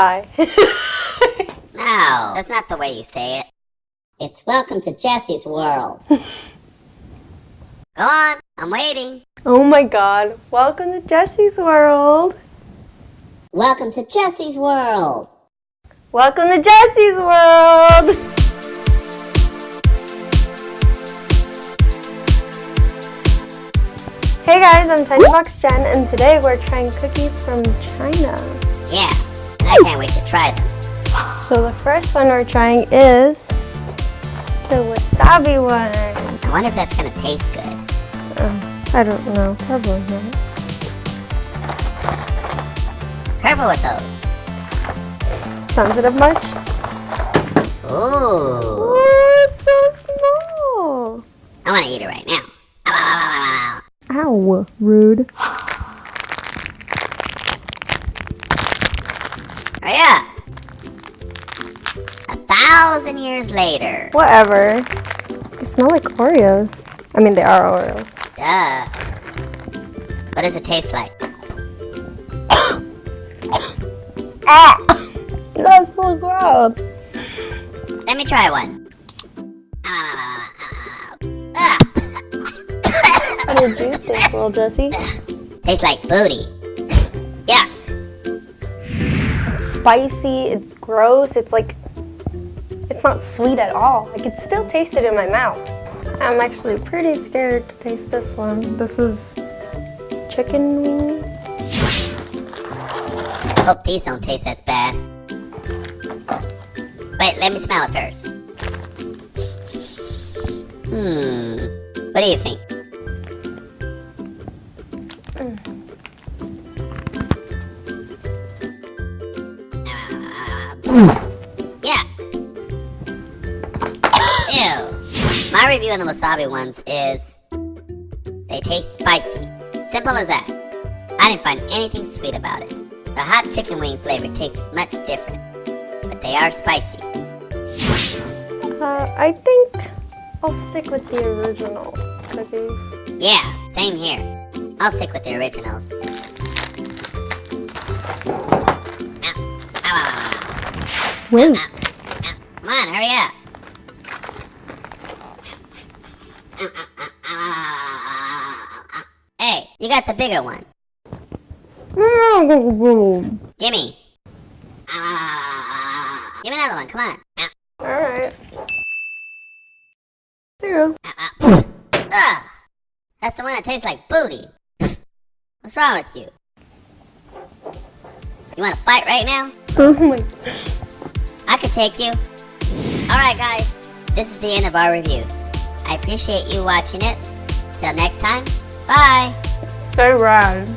Hi. No, that's not the way you say it. It's welcome to Jesse's world. Go on, I'm waiting. oh my god. Welcome to Jesse's world. Welcome to Jesse's world. Welcome to Jesse's world. Hey guys, I'm Tiny Box Jen, and today we're trying cookies from China. Yeah, I can't wait to try them. So the first one we're trying is the wasabi one. I wonder if that's gonna taste good. Uh, I don't know, probably not. Careful with those. Sensitive much? Ooh. Oh, it's so small. I wanna eat it right now. Ow, ow, ow, ow, Ow, rude. Hurry up. A thousand years later. Whatever. They smell like Oreos. I mean, they are Oreos. Duh. What does it taste like? Ah! That's so gross. Let me try one. Ah. How did you think, little Jesse? Tastes like booty. Spicy, it's gross, it's like, it's not sweet at all. I can still taste it in my mouth. I'm actually pretty scared to taste this one. This is chicken wings. Hope these don't taste as bad. Wait, let me smell it first. Hmm. What do you think? Yeah. Ew. My review on the wasabi ones is they taste spicy. Simple as that. I didn't find anything sweet about it. The hot chicken wing flavor tastes much different, but they are spicy. Uh, I think I'll stick with the original cookies. Yeah, same here. I'll stick with the originals. Ow. Ow, ow, ow, Wait. Come on, hurry up. Hey, you got the bigger one. Gimme. Give me another one, come on. Alright. There you go. ow, ow. Ugh. That's the one that tastes like booty. What's wrong with you? You wanna fight right now? Oh my. Could take you. Alright guys, this is the end of our review. I appreciate you watching it. Till next time, bye! So rad.